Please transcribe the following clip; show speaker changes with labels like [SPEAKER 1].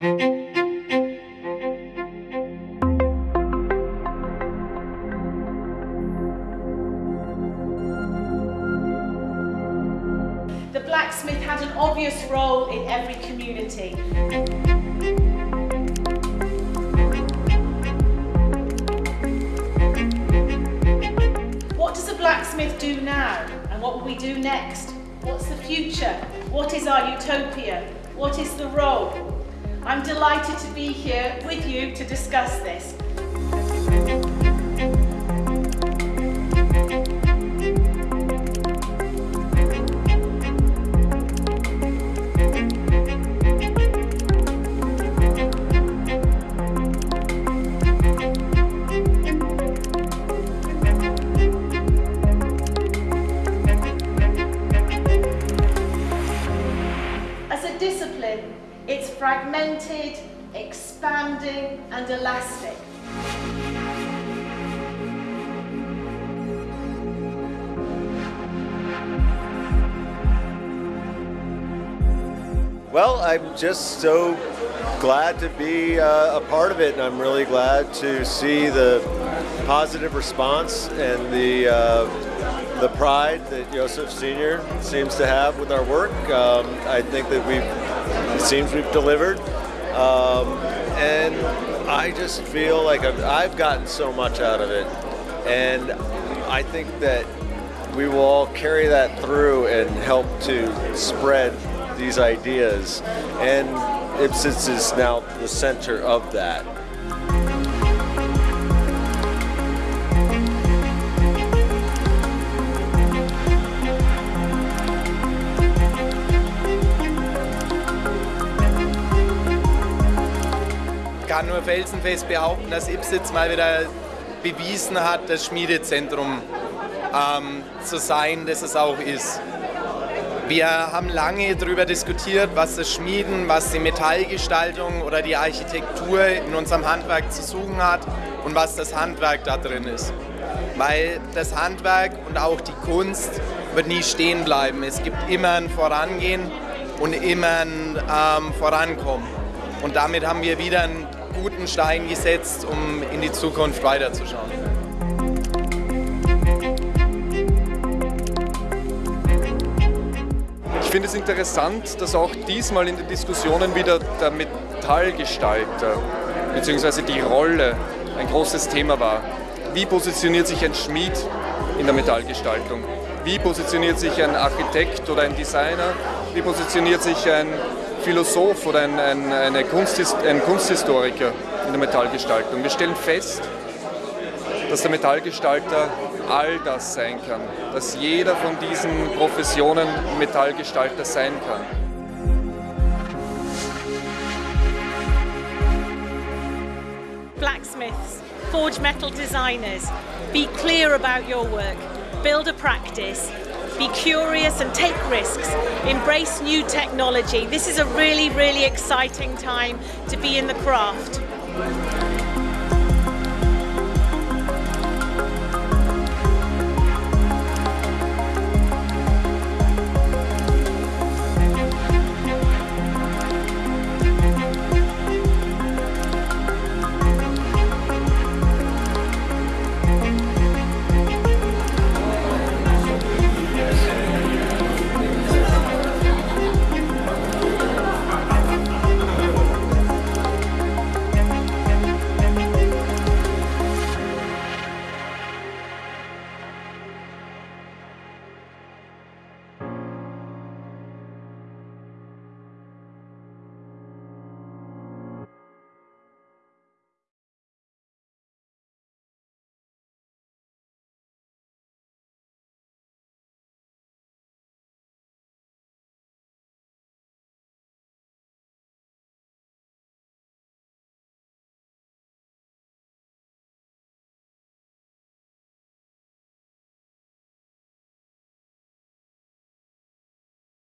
[SPEAKER 1] The blacksmith had an obvious role in every community. What does a blacksmith do now? And what will we do next? What's the future? What is our utopia? What is the role? I'm delighted to be here with you to discuss this. As a discipline, it's fragmented, expanding and elastic.
[SPEAKER 2] Well, I'm just so glad to be uh, a part of it, and I'm really glad to see the positive response and the uh, the pride that Joseph Senior seems to have with our work. Um, I think that we've it seems we've delivered, um, and I just feel like I've, I've gotten so much out of it, and I think that we will all carry that through and help to spread these ideas. And Ybbsitz is now the center of that.
[SPEAKER 3] Kann nur felsenfest behaupten, dass Ipsitz mal wieder bewiesen hat, das Schmiedezentrum ähm, zu sein, das es auch ist. Wir haben lange darüber diskutiert, was das Schmieden, was die Metallgestaltung oder die Architektur in unserem Handwerk zu suchen hat und was das Handwerk da drin ist. Weil das Handwerk und auch die Kunst wird nie stehen bleiben. Es gibt immer ein Vorangehen und immer ein ähm, Vorankommen. Und damit haben wir wieder einen guten Stein gesetzt, um in die Zukunft weiterzuschauen.
[SPEAKER 4] Ich finde es interessant, dass auch diesmal in den Diskussionen wieder der Metallgestalter bzw. die Rolle ein großes Thema war. Wie positioniert sich ein Schmied in der Metallgestaltung? Wie positioniert sich ein Architekt oder ein Designer? Wie positioniert sich ein Philosoph oder ein, ein, eine Kunsthis ein Kunsthistoriker in der Metallgestaltung? Wir stellen fest, dass der Metallgestalter all das sein kann, dass jeder von diesen Professionen Metallgestalter sein kann.
[SPEAKER 1] Blacksmiths, forge metal designers, be clear about your work, build a practice, be curious and take risks, embrace new technology. This is a really, really exciting time to be in the craft.